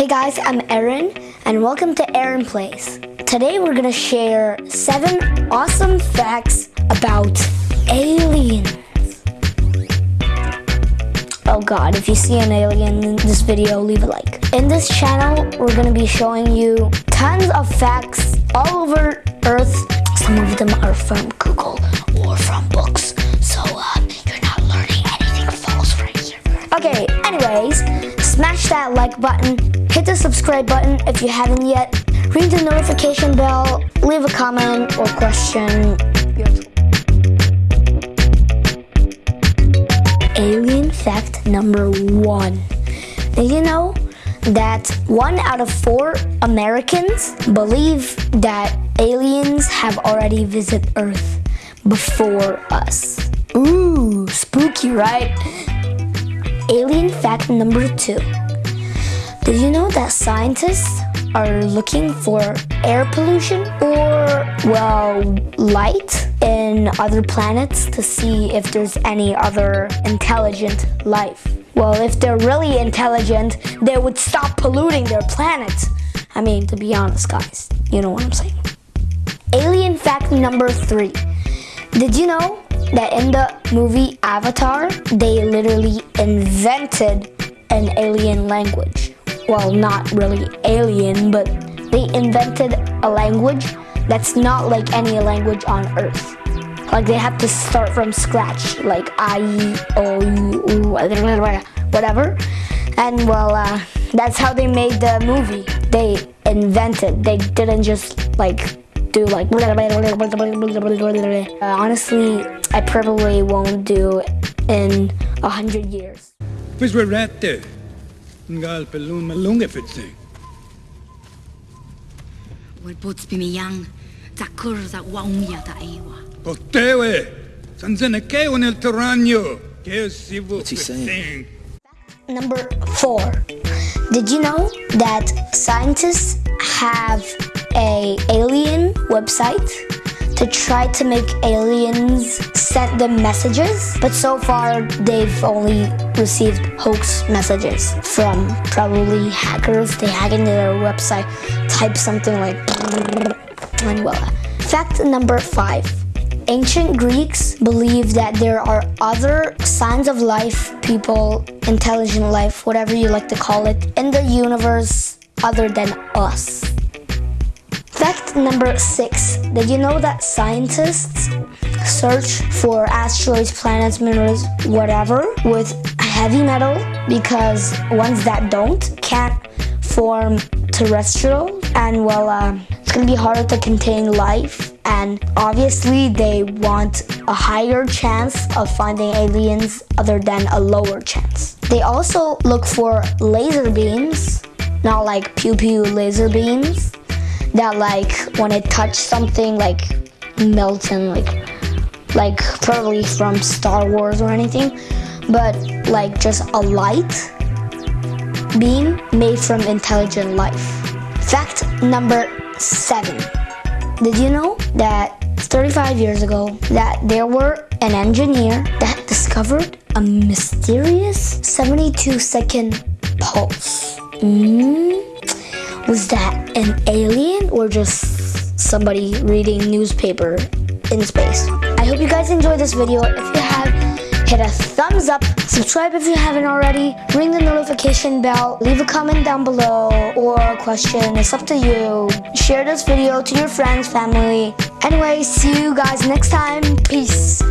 Hey guys, I'm Aaron, and welcome to Aaron Plays. Today we're gonna share seven awesome facts about aliens. Oh god, if you see an alien in this video, leave a like. In this channel, we're gonna be showing you tons of facts all over Earth. Some of them are from Google or from books, so uh, you're not learning anything false right here. Okay, anyways, smash that like button, hit the subscribe button if you haven't yet, ring the notification bell, leave a comment or question. Alien fact number one. Did you know that one out of four Americans believe that aliens have already visited Earth before us? Ooh, spooky, right? Alien fact number two. Did you know that scientists are looking for air pollution or, well, light in other planets to see if there's any other intelligent life? Well, if they're really intelligent, they would stop polluting their planet. I mean, to be honest, guys, you know what I'm saying. Alien fact number three. Did you know that in the movie Avatar, they literally invented an alien language? Well, not really alien, but they invented a language that's not like any language on Earth. Like they have to start from scratch, like I, O, U, U, whatever. And well, uh, that's how they made the movie. They invented. They didn't just like do like. Uh, honestly, I probably won't do in a hundred years. Pues we're right there. Ngal pelun malung if it's thing. Wel bots bi mi yang, ta cwrdd a wawmia da ewa. Potewe! Sanzene ke on el terrano. Que What's he saying? Number four. Did you know that scientists have a alien website to try to make aliens send them messages? But so far, they've only received hoax messages from probably hackers. They hack into their website, type something like and voila. Fact number five. Ancient Greeks believed that there are other signs of life, people, intelligent life, whatever you like to call it, in the universe other than us. Fact number six. Did you know that scientists search for asteroids, planets, minerals, whatever with heavy metal because ones that don't can't form terrestrial and well, uh, it's gonna be harder to contain life and obviously they want a higher chance of finding aliens other than a lower chance. They also look for laser beams, not like pew pew laser beams that like when it touch something like melt and like like probably from Star Wars or anything, but like just a light being made from intelligent life. Fact number seven. Did you know that 35 years ago that there were an engineer that discovered a mysterious 72 second pulse? Mm, was that an alien or just somebody reading newspaper in space? I hope you guys enjoyed this video. If you have, hit a thumbs up, subscribe if you haven't already, ring the notification bell, leave a comment down below or a question, it's up to you. Share this video to your friends, family. Anyway, see you guys next time. Peace.